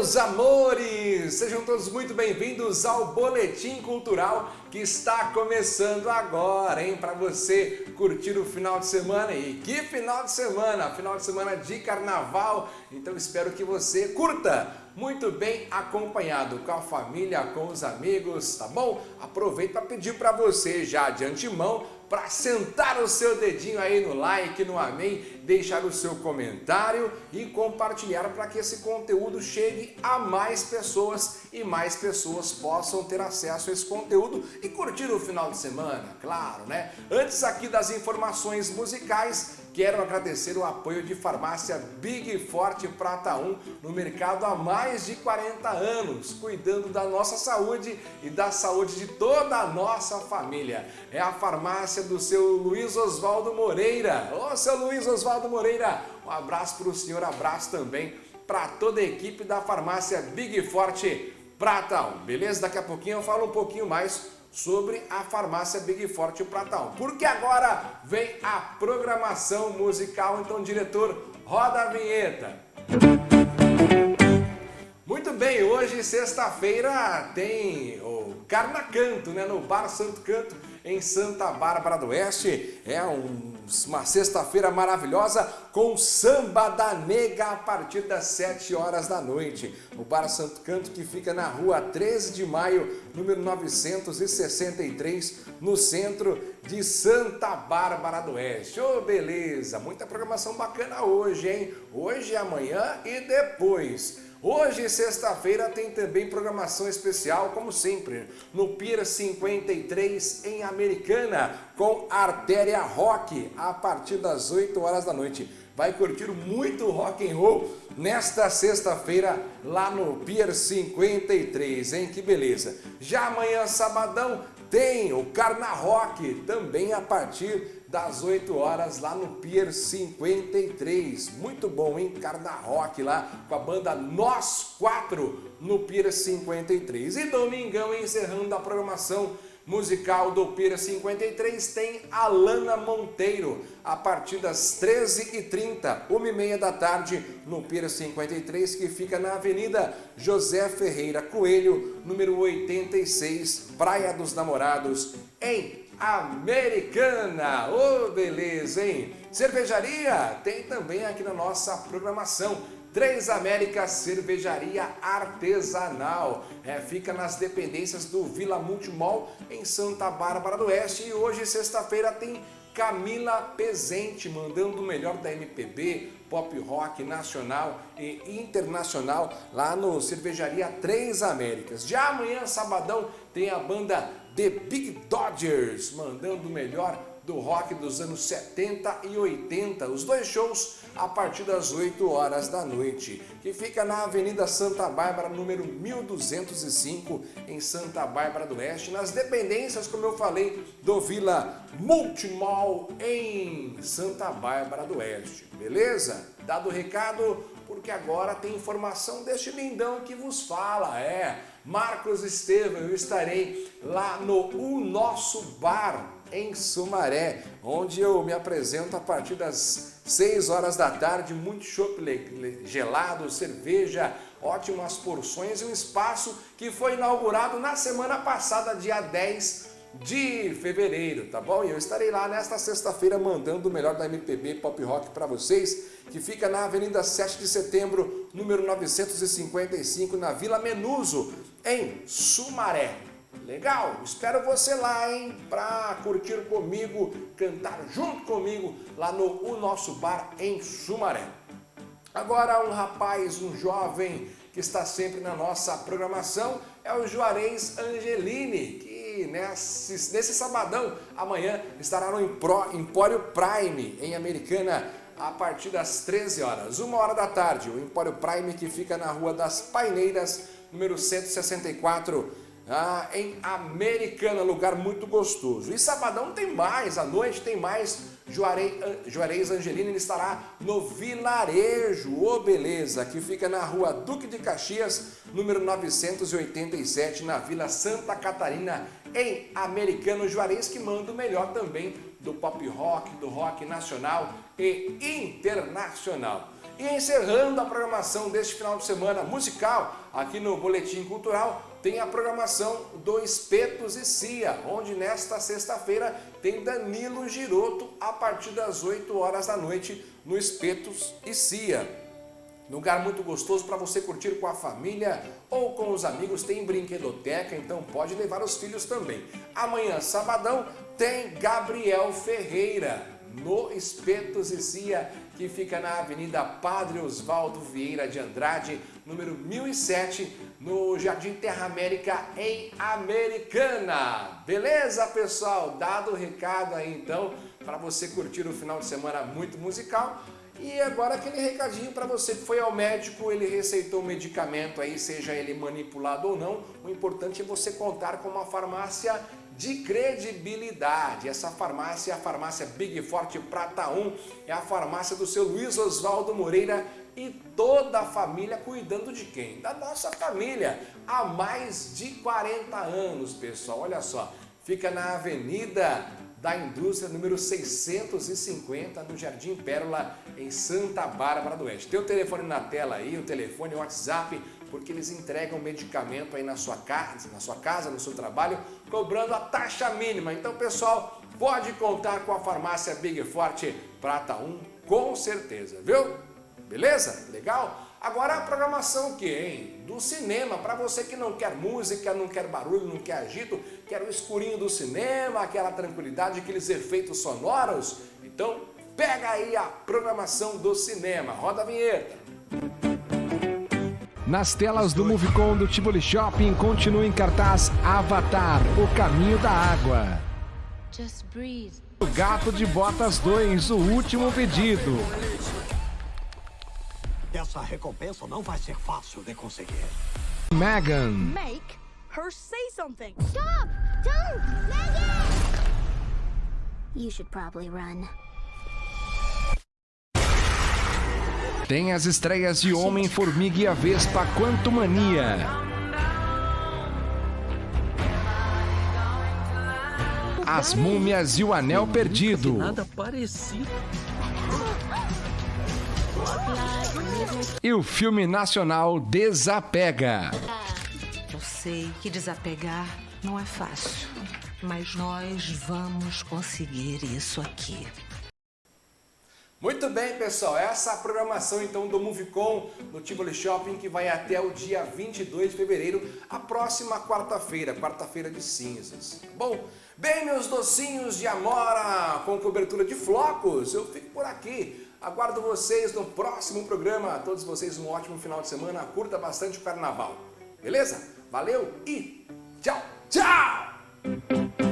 meus amores! Sejam todos muito bem-vindos ao Boletim Cultural que está começando agora, hein? Para você curtir o final de semana. E que final de semana! Final de semana de carnaval. Então espero que você curta muito bem acompanhado com a família, com os amigos, tá bom? Aproveito para pedir para você já de antemão para sentar o seu dedinho aí no like, no amém, deixar o seu comentário e compartilhar para que esse conteúdo chegue a mais pessoas e mais pessoas possam ter acesso a esse conteúdo e curtir o final de semana, claro, né? Antes aqui das informações musicais, Quero agradecer o apoio de farmácia Big Forte Prata 1 no mercado há mais de 40 anos, cuidando da nossa saúde e da saúde de toda a nossa família. É a farmácia do seu Luiz Oswaldo Moreira. Ô, seu Luiz Oswaldo Moreira, um abraço para o senhor, abraço também para toda a equipe da farmácia Big Forte Prata 1. Beleza? Daqui a pouquinho eu falo um pouquinho mais sobre a farmácia Big Forte Pratão. Porque agora vem a programação musical, então diretor, roda a vinheta. Muito bem, hoje sexta-feira tem Carnacanto, né, no Bar Santo Canto, em Santa Bárbara do Oeste. É um, uma sexta-feira maravilhosa com samba da nega a partir das 7 horas da noite. O Bar Santo Canto que fica na rua 13 de maio, número 963, no centro de Santa Bárbara do Oeste. Ô, oh, beleza! Muita programação bacana hoje, hein? Hoje, amanhã e depois. Hoje, sexta-feira, tem também programação especial, como sempre, no Pier 53 em Americana, com Artéria Rock, a partir das 8 horas da noite. Vai curtir muito rock and roll nesta sexta-feira lá no Pier 53, hein? Que beleza! Já amanhã, sabadão, tem o Carna Rock, também a partir das 8 horas lá no Pier 53. Muito bom, hein? Carna Rock lá com a banda Nós Quatro no Pier 53. E domingão, encerrando a programação musical do Pira 53 tem Alana Monteiro, a partir das 13h30, 1h30 da tarde, no Pira 53, que fica na Avenida José Ferreira Coelho, número 86, Praia dos Namorados, em Americana. Ô, oh, beleza, hein? Cervejaria tem também aqui na nossa programação. Três Américas Cervejaria Artesanal. É, fica nas dependências do Vila Multimol, em Santa Bárbara do Oeste. E hoje, sexta-feira, tem Camila Pezente, mandando o melhor da MPB, pop rock nacional e internacional lá no Cervejaria Três Américas. Já amanhã, sabadão, tem a banda The Big Dodgers, mandando o melhor do rock dos anos 70 e 80. Os dois shows a partir das 8 horas da noite, que fica na Avenida Santa Bárbara, número 1205, em Santa Bárbara do Oeste, nas dependências, como eu falei, do Vila Multimall, em Santa Bárbara do Oeste. Beleza? Dado o recado, porque agora tem informação deste lindão que vos fala, é... Marcos Estevam, eu estarei lá no O Nosso Bar, em Sumaré, onde eu me apresento a partir das 6 horas da tarde, muito chopp gelado, cerveja, ótimas porções e um espaço que foi inaugurado na semana passada, dia 10 de fevereiro, tá bom? E eu estarei lá nesta sexta-feira mandando o melhor da MPB Pop Rock para vocês, que fica na Avenida 7 de Setembro, número 955, na Vila Menuso, em Sumaré. Legal? Espero você lá, hein? Pra curtir comigo, cantar junto comigo lá no O Nosso Bar em Sumaré. Agora um rapaz, um jovem que está sempre na nossa programação é o Juarez Angelini, que nesse, nesse sabadão, amanhã, estará no Empório Prime, em Americana, a partir das 13 horas. Uma hora da tarde, o Empório Prime que fica na Rua das Paineiras, número 164, ah, em Americana, lugar muito gostoso. E sabadão tem mais, à noite tem mais. Juarez, Juarez Angelina estará no Vilarejo, ô oh, beleza, que fica na rua Duque de Caxias, número 987, na Vila Santa Catarina, em Americano Juarez, que manda o melhor também do pop rock, do rock nacional e internacional. E encerrando a programação deste final de semana musical, aqui no Boletim Cultural, tem a programação do Espetos e Cia, onde nesta sexta-feira tem Danilo Giroto a partir das 8 horas da noite no Espetos e Cia. Lugar muito gostoso para você curtir com a família ou com os amigos, tem brinquedoteca, então pode levar os filhos também. Amanhã, sabadão, tem Gabriel Ferreira, no Espetos e Cia, que fica na Avenida Padre Osvaldo Vieira de Andrade, número 1007, no Jardim Terra América, em Americana. Beleza, pessoal? Dado o recado aí, então, para você curtir o final de semana muito musical, e agora aquele recadinho para você que foi ao médico, ele receitou um medicamento aí, seja ele manipulado ou não, o importante é você contar com uma farmácia de credibilidade. Essa farmácia é a farmácia Big Forte Prata 1, é a farmácia do seu Luiz Oswaldo Moreira e toda a família cuidando de quem? Da nossa família, há mais de 40 anos, pessoal. Olha só, fica na Avenida da Indústria número 650 no Jardim Pérola, em Santa Bárbara do Oeste. Tem o telefone na tela aí, o telefone, o WhatsApp, porque eles entregam medicamento aí na sua casa, na sua casa, no seu trabalho, cobrando a taxa mínima. Então, pessoal, pode contar com a farmácia Big Forte Prata 1, com certeza, viu? Beleza? Legal? Agora a programação que, hein? Do cinema, para você que não quer música, não quer barulho, não quer agito, quer o escurinho do cinema, aquela tranquilidade, aqueles efeitos sonoros, então pega aí a programação do cinema. Roda a vinheta. Nas telas do Movicon do Tivoli Shopping continua em cartaz Avatar, o caminho da água. O Gato de Botas 2, o último pedido. Essa recompensa não vai ser fácil de conseguir. Megan. Make her say something. Stop! Don't! Megan! You should probably run. Tem as estreias de Homem-Formiga e a Vespa Quanto Mania. As Múmias e o Anel Perdido. Nada parecido. E o filme nacional Desapega. Eu sei que desapegar não é fácil, mas nós vamos conseguir isso aqui. Muito bem, pessoal, essa é a programação então do Movicon no Tivoli Shopping que vai até o dia 22 de fevereiro, a próxima quarta-feira, quarta-feira de cinzas. Bom, bem meus docinhos de amora com cobertura de flocos, eu fico por aqui. Aguardo vocês no próximo programa. A todos vocês um ótimo final de semana. Curta bastante o carnaval. Beleza? Valeu e tchau, tchau!